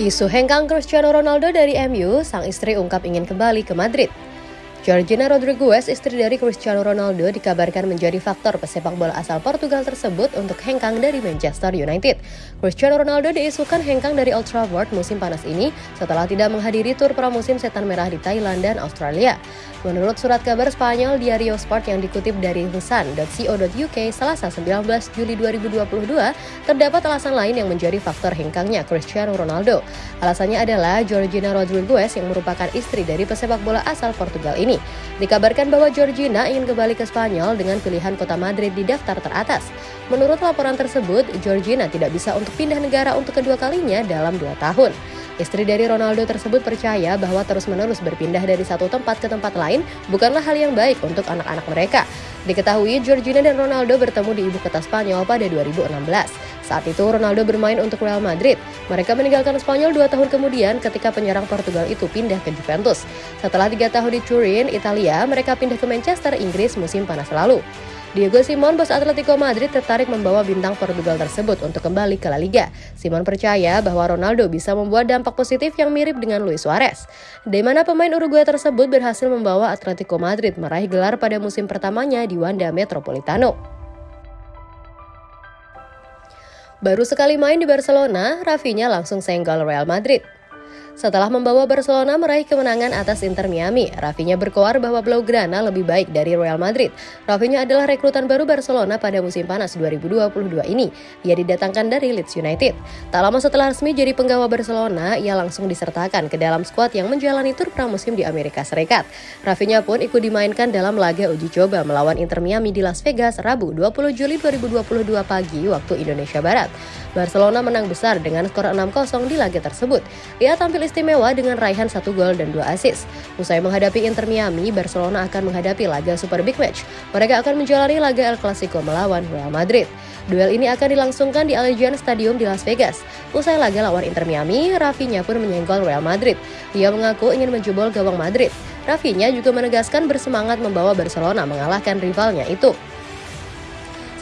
Isu hengkang Cristiano Ronaldo dari MU, sang istri ungkap ingin kembali ke Madrid. Georgina Rodriguez, istri dari Cristiano Ronaldo, dikabarkan menjadi faktor pesepak bola asal Portugal tersebut untuk hengkang dari Manchester United. Cristiano Ronaldo diisukan hengkang dari Old Trafford musim panas ini setelah tidak menghadiri tur pramusim setan merah di Thailand dan Australia. Menurut surat kabar Spanyol Diario Sport yang dikutip dari Sun.co.uk Selasa 19 Juli 2022, terdapat alasan lain yang menjadi faktor hengkangnya Cristiano Ronaldo. Alasannya adalah Georgina Rodriguez yang merupakan istri dari pesepak bola asal Portugal ini ini. Dikabarkan bahwa Georgina ingin kembali ke Spanyol dengan pilihan kota Madrid di daftar teratas. Menurut laporan tersebut, Georgina tidak bisa untuk pindah negara untuk kedua kalinya dalam dua tahun. Istri dari Ronaldo tersebut percaya bahwa terus-menerus berpindah dari satu tempat ke tempat lain bukanlah hal yang baik untuk anak-anak mereka. Diketahui Georgina dan Ronaldo bertemu di ibu kota Spanyol pada 2016. Saat itu Ronaldo bermain untuk Real Madrid. Mereka meninggalkan Spanyol dua tahun kemudian ketika penyerang Portugal itu pindah ke Juventus. Setelah tiga tahun di Turin, Italia, mereka pindah ke Manchester, Inggris musim panas lalu. Diego Simon, bos Atletico Madrid, tertarik membawa bintang Portugal tersebut untuk kembali ke La Liga. Simon percaya bahwa Ronaldo bisa membuat dampak positif yang mirip dengan Luis Suarez, di mana pemain Uruguay tersebut berhasil membawa Atletico Madrid meraih gelar pada musim pertamanya di Wanda Metropolitano. Baru sekali main di Barcelona, Rafinha langsung senggol Real Madrid. Setelah membawa Barcelona meraih kemenangan atas Inter Miami, Rafinha berkoar bahwa Blaugrana lebih baik dari Real Madrid. Rafinha adalah rekrutan baru Barcelona pada musim panas 2022 ini. Ia didatangkan dari Leeds United. Tak lama setelah resmi jadi penggawa Barcelona, ia langsung disertakan ke dalam skuad yang menjalani tur pramusim di Amerika Serikat. Rafinha pun ikut dimainkan dalam laga uji coba melawan Inter Miami di Las Vegas Rabu 20 Juli 2022 pagi waktu Indonesia Barat. Barcelona menang besar dengan skor 6-0 di laga tersebut. Ia tampil istimewa dengan raihan satu gol dan dua assist. Usai menghadapi Inter Miami, Barcelona akan menghadapi laga Super Big Match. Mereka akan menjalani laga El Clasico melawan Real Madrid. Duel ini akan dilangsungkan di Allegiant Stadium di Las Vegas. Usai laga lawan Inter Miami, Rafinha pun menyenggol Real Madrid. Ia mengaku ingin menjebol gawang Madrid. Rafinha juga menegaskan bersemangat membawa Barcelona mengalahkan rivalnya itu.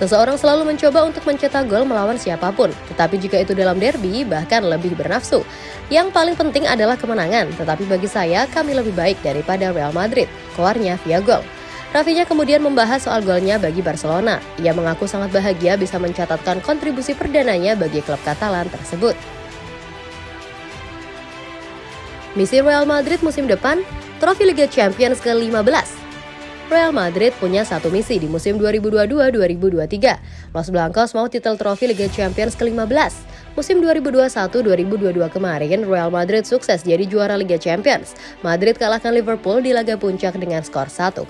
Seseorang selalu mencoba untuk mencetak gol melawan siapa pun, tetapi jika itu dalam derby, bahkan lebih bernafsu. Yang paling penting adalah kemenangan, tetapi bagi saya, kami lebih baik daripada Real Madrid, koarnya via gol. Rafinya kemudian membahas soal golnya bagi Barcelona. Ia mengaku sangat bahagia bisa mencatatkan kontribusi perdananya bagi klub Katalan tersebut. Misi Real Madrid musim depan, trofi Liga Champions ke-15 Real Madrid punya satu misi di musim 2022-2023. Los Blancos mau titel trofi Liga Champions ke-15. Musim 2021-2022 kemarin, Real Madrid sukses jadi juara Liga Champions. Madrid kalahkan Liverpool di laga puncak dengan skor 1-0.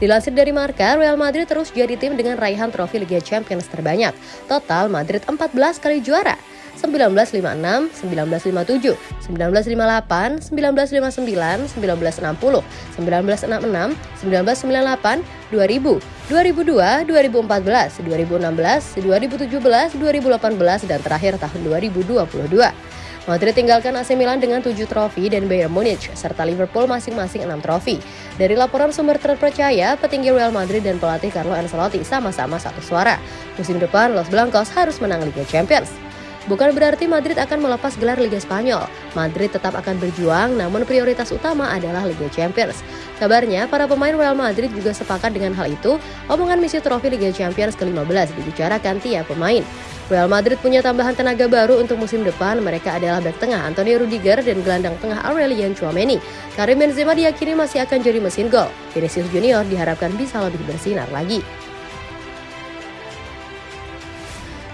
Dilansir dari Marka, Real Madrid terus jadi tim dengan raihan trofi Liga Champions terbanyak. Total, Madrid 14 kali juara. 1956, 1957, 1958, 1959, 1960, 1966, 1998, 2000, 2002, 2014, 2016, 2017, 2018, dan terakhir tahun 2022. Madrid tinggalkan AC Milan dengan 7 trofi dan Bayern Munich serta Liverpool masing-masing 6 trofi. Dari laporan sumber terpercaya, petinggi Real Madrid dan pelatih Carlo Ancelotti sama-sama satu suara. Musim depan Los Blancos harus menang Liga Champions. Bukan berarti Madrid akan melepas gelar Liga Spanyol. Madrid tetap akan berjuang, namun prioritas utama adalah Liga Champions. Kabarnya, para pemain Real Madrid juga sepakat dengan hal itu. Omongan misi trofi Liga Champions ke-15 dibicarakan tiap pemain. Real Madrid punya tambahan tenaga baru untuk musim depan. Mereka adalah bek tengah Antonio Rudiger dan gelandang tengah Aurelian Chouameni. Karim Benzema diyakini masih akan jadi mesin gol. Vinicius Junior diharapkan bisa lebih bersinar lagi.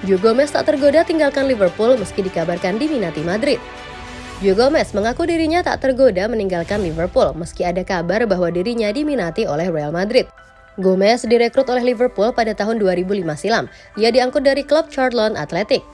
Joe Gomez tak tergoda tinggalkan Liverpool meski dikabarkan diminati Madrid. Joe Gomez mengaku dirinya tak tergoda meninggalkan Liverpool meski ada kabar bahwa dirinya diminati oleh Real Madrid. Gomez direkrut oleh Liverpool pada tahun 2005 silam. Ia diangkut dari klub Charlton Athletic.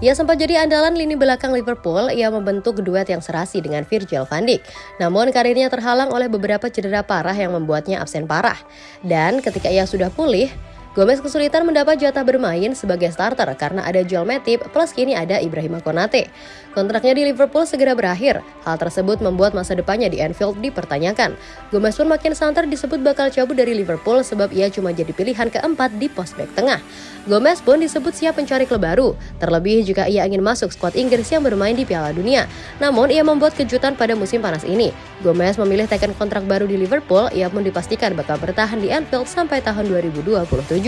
Ia sempat jadi andalan lini belakang Liverpool, ia membentuk duet yang serasi dengan Virgil van Dijk. Namun karirnya terhalang oleh beberapa cedera parah yang membuatnya absen parah. Dan ketika ia sudah pulih, Gomez kesulitan mendapat jatah bermain sebagai starter karena ada Joel Matip plus kini ada Ibrahim Konate. Kontraknya di Liverpool segera berakhir. Hal tersebut membuat masa depannya di Anfield dipertanyakan. Gomez pun makin santer disebut bakal cabut dari Liverpool sebab ia cuma jadi pilihan keempat di pos back tengah. Gomez pun disebut siap mencari klub baru, terlebih jika ia ingin masuk skuad Inggris yang bermain di Piala Dunia. Namun ia membuat kejutan pada musim panas ini. Gomez memilih tekan kontrak baru di Liverpool, ia pun dipastikan bakal bertahan di Anfield sampai tahun 2027.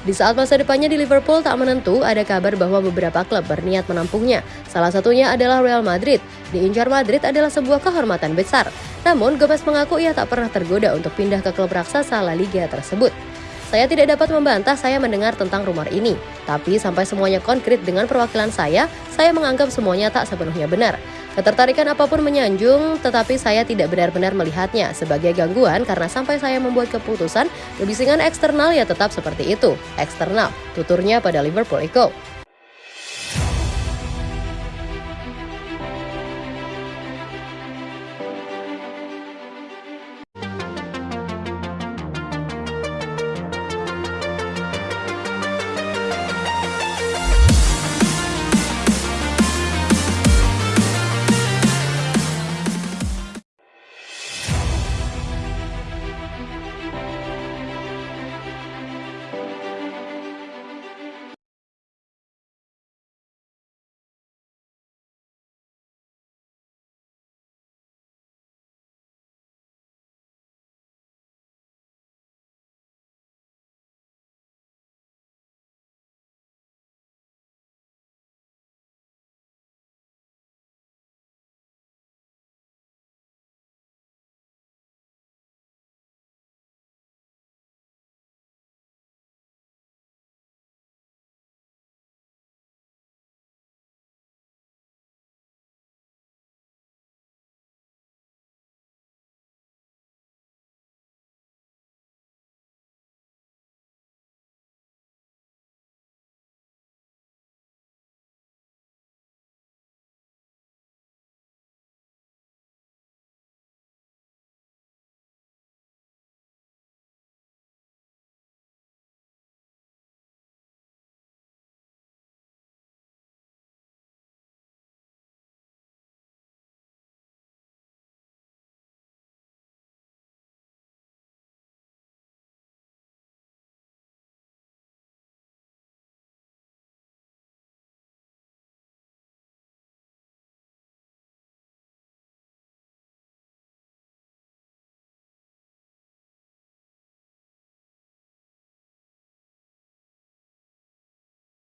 Di saat masa depannya di Liverpool tak menentu, ada kabar bahwa beberapa klub berniat menampungnya. Salah satunya adalah Real Madrid. Diincar Madrid adalah sebuah kehormatan besar. Namun, Gomez mengaku ia tak pernah tergoda untuk pindah ke klub raksasa La Liga tersebut. Saya tidak dapat membantah saya mendengar tentang rumor ini, tapi sampai semuanya konkret dengan perwakilan saya, saya menganggap semuanya tak sepenuhnya benar. Ketertarikan apa pun menyanjung, tetapi saya tidak benar-benar melihatnya sebagai gangguan karena sampai saya membuat keputusan, kebisingan eksternal ya tetap seperti itu, eksternal, tuturnya pada Liverpool Echo.